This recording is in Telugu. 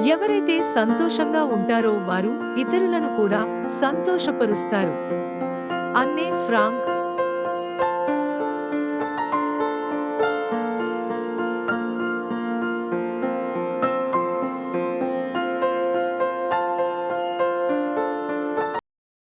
ఎవరైతే సంతోషంగా ఉంటారో వారు ఇతరులను కూడా సంతోషపరుస్తారు. అన్నే ఫ్రాంక్